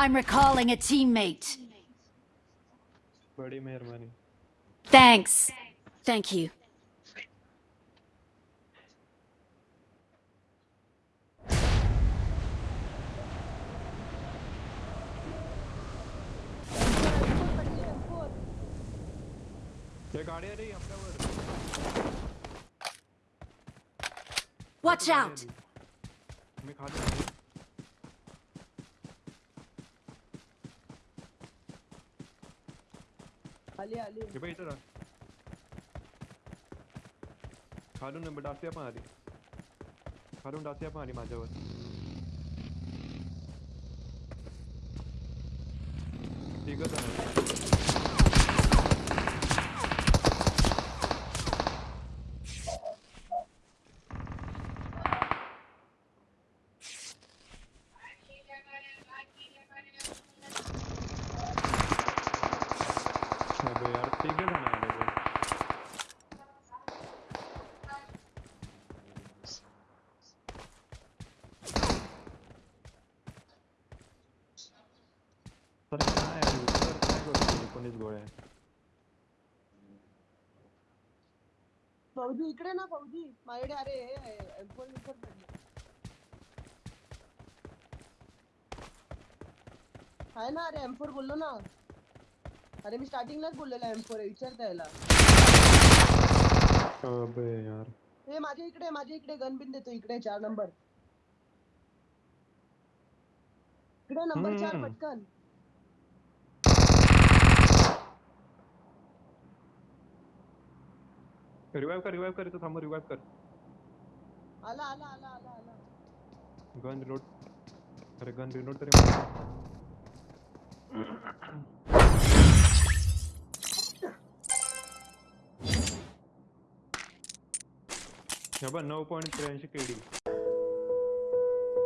I'm recalling a teammate. Thanks. Thank you. Watch out! Ali, ali. Cuba itu dah. Harun nombor dah siap mana? Harun dah siap mana macam apa? Tiga dah. एकोणीस गोळ्या फौजी इकडे ना फौजी माझ्याकडे अरे हे एम्फोर विम्फोर पडले आहे ना अरे एम्फोर बोललो ना. अरे मी स्टार्टिंगलाच बोललेला एम्फोर विचारता यायला अबे यार. हे माझ्या इकडे माझ्या इकडे गन बिन देतो इकडे चार नंबर. इकडे नंबर चार हम्म. पटकन. रिवाइव कर रिवाइव कर इथं थांब रिवाइव कर आला आला आला आला आला गन रिलोड अरे गन रिलोड तरी मार. हे बघ नऊ पॉईंट त्र्याऐंशी केडी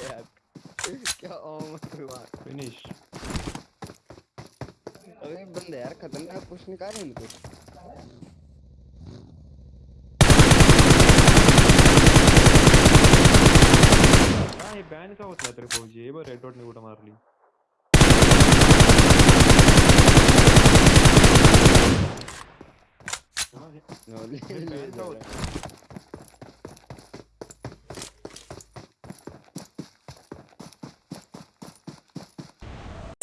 क्या ओम हुआ बंदे यार खतरनाक कुछ निकाल रहे इनको हा हे बॅन का होत नाही तरी फौजी हे बघ रेड डॉट कुठं मारली हा, हे- नो ले ले ban का होत नाही?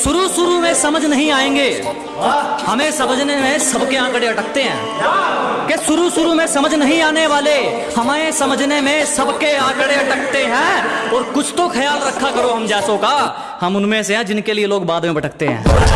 शुरू शुरू में समझ नहीं आएँगे। हमें समझने में सबके आंकड़े अटकते हैं। कि शुरू शुरू में समझ नहीं आने वाले, हमें समझने में सबके आंकड़े अटकते हैं। और कुछ तो ख्याल रखा करो हम जैसों का। हम उनमें से हैं जिनके लिए लोग बाद में भटकते हैं।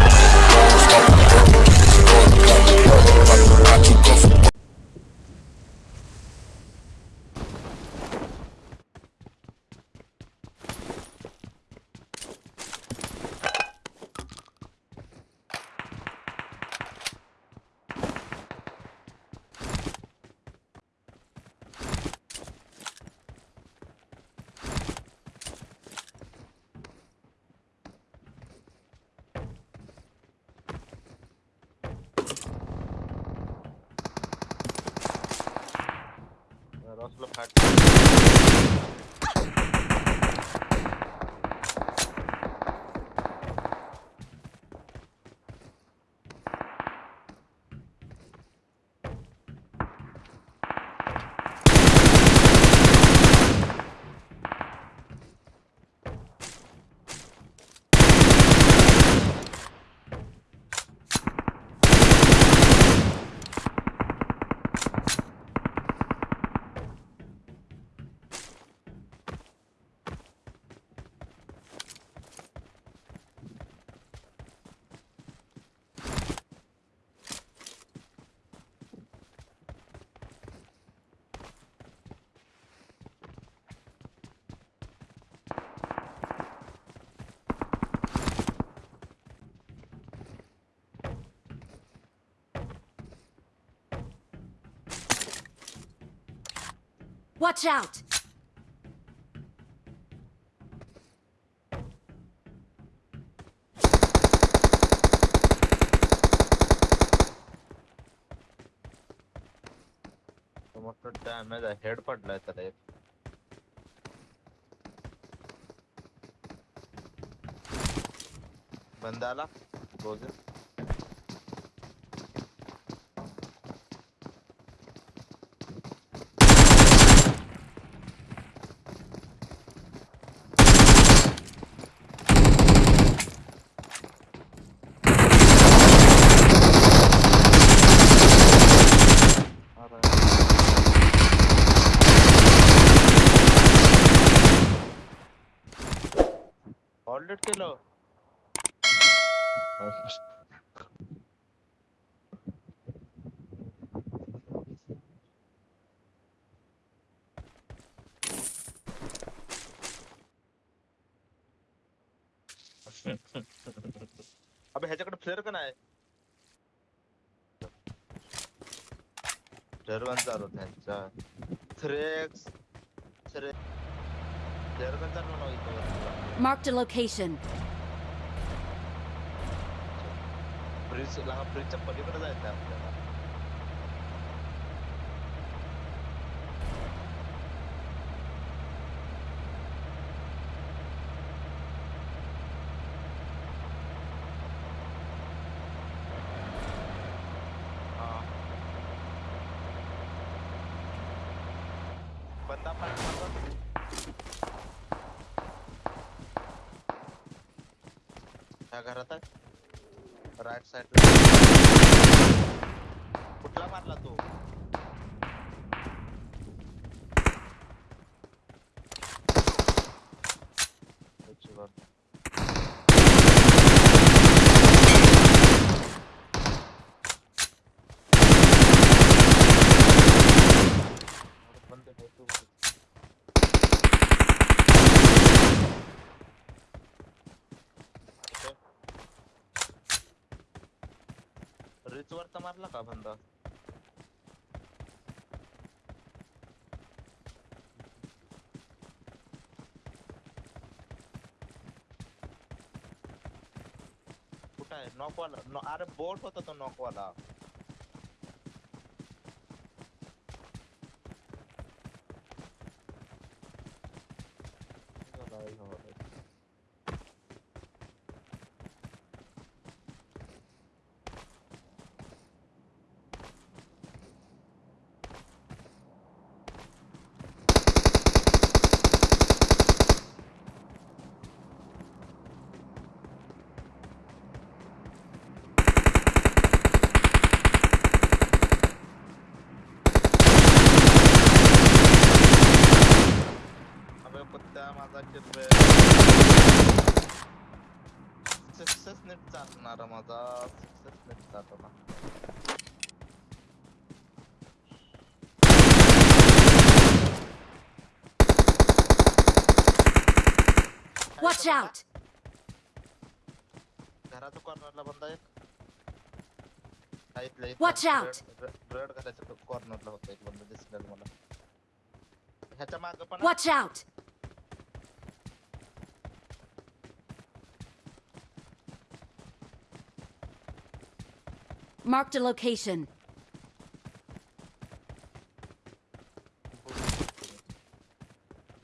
Watch out! मोठं डॅमेज आहे हेड पडलाय त्याला एक बंद आला बोल ऑलरेडी केलं अबे ह्याच्याकडे फ्लेअर का नाही? फ्लेअर गन चालू त्यांचा. थ्रेक्स Marked a location. ब्रिज लहान ब्रिजच्या पलीकडे जायचं आहे आपल्याला ह्या घरात आहे राईट साइड कुठला मारला तो त्याची वर. अरे बंद आहे तो. ओके. वर मारला बंदा। कुठं आहे नॉकवाला नो- अरे बोट होता तो नॉकवाला अबे Watch out! घराच्या कॉर्नरला बंदा एक हा, इथल्या इथं. Watch out. Red- red- red घराच्या कॉर्नरला होता एक बंदा दिसलेला मला ह्याच्या माग पण Watch out! Marked a location.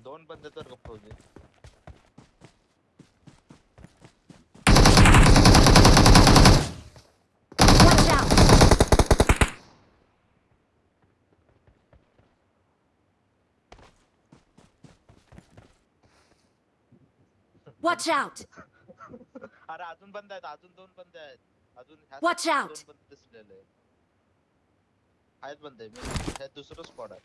दोन बंदे तर गप्प होते Watch out! अरे अजून बंद आहेत अजून दोन बंद आहेत अजून ह्या Watch side ला out. दोन बंद दिसलेले आहेत बंद आहे मी हे दुसरं स्पॉट आहे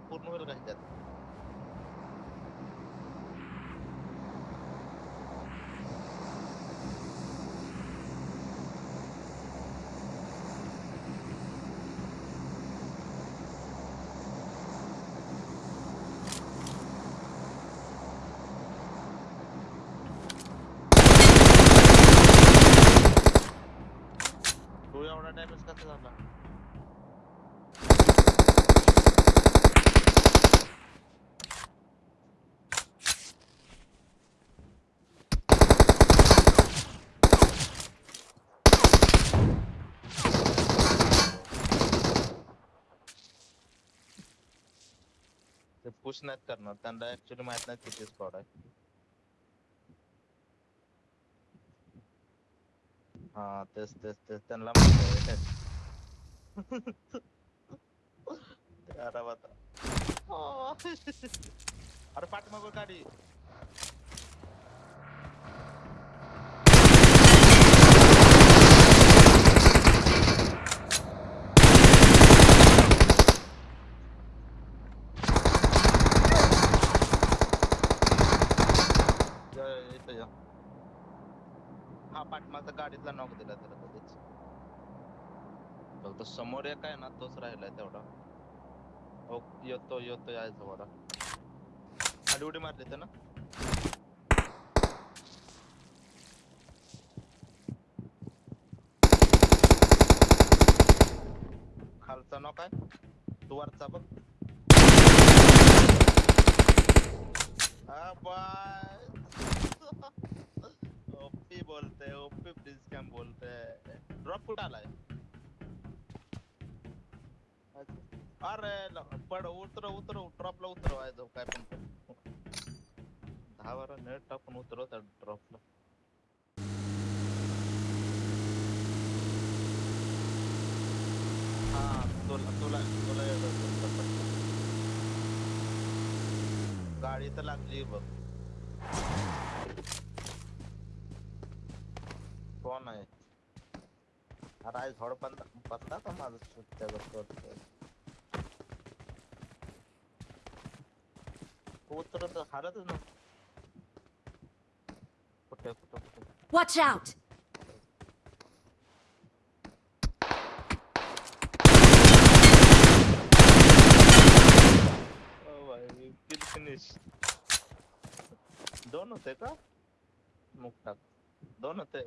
पूर्ण होईल का ह्याच्यात? पुश नाहीत करणार त्यांना ऍक्च्युली माहित नाही किती स्कॉड आहे हा तेच तेच तेच त्यांना. अरे पाठीमागं गाडी या, या, इथं या. हा पाठीमागचा गाडीतला नॉक दिला त्याला कधीच फक्त समोर एक आहे ना, तोच राहिलाय तेवढा. हो, येतो येतो यायचा वडा खाली उडी मारली ते ना? खालचा नॉक आहे. तू वरचा बघ ओपी बोलते ओपी प्लीज़ कॅम बोलते ड्रॉप कुठं आलाय? अरे पड उतर उतर ड्रॉपला उतरवाय जाऊ, काय पण. दहा, बारा नेट टाकून उतरव त्या ड्रॉपला हा, तुला तुला तुला गाडी तर लागली बघ. कोण आहे? अरे आज झोड बंद बंदा का माझं सुट्ट्या करतो उतरत हालतच ना। कुठे कुठे कुठे Watch out! ओ भाई किल फिनिश दोन होते का? मुक्ता। दोन होते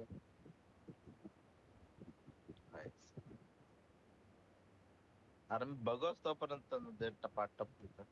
अरे मी बघच तोपर्यंत ते टपाटप तिथं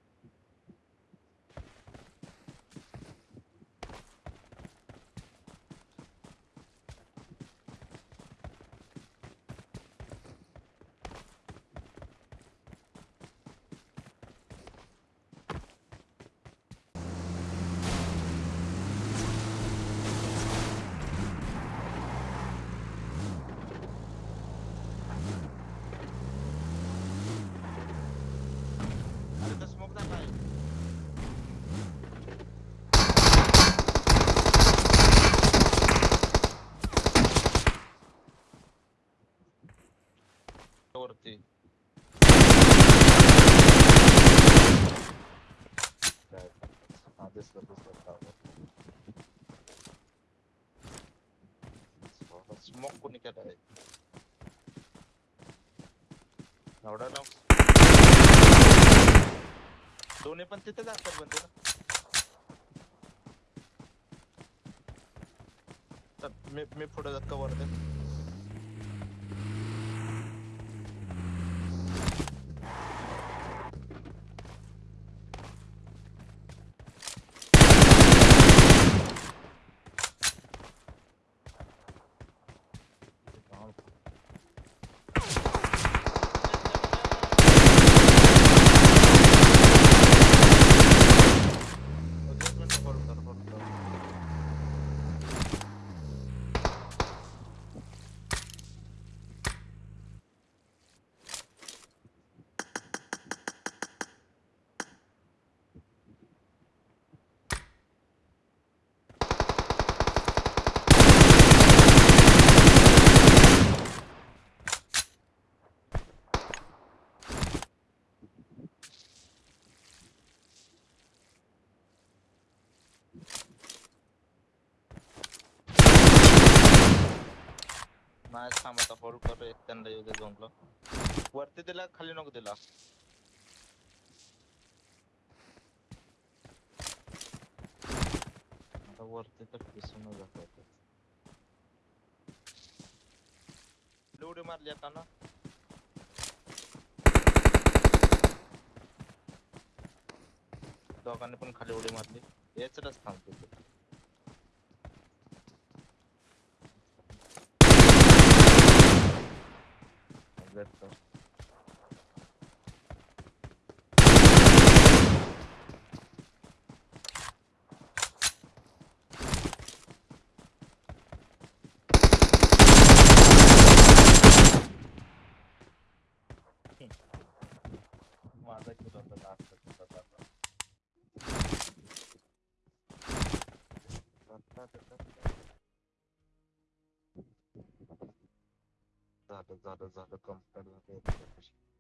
एवढा ना दोन्ही पण तिथेच असतात बंद ना. तर मी मी पुढे जात कवर दे एक मिनिट hold कर, hold कर. नाही थांब आता होल्ड कर एक त्यांना येऊ दे झोनला वरती दिला खाली नको दिला. आता वरती तर पिसून जात उडी मारली आता ना. दोघांनी पण खाली उडी मारली. याच थांबतो ওদের Thank you. ज़्यादा ज़्यादा कम कर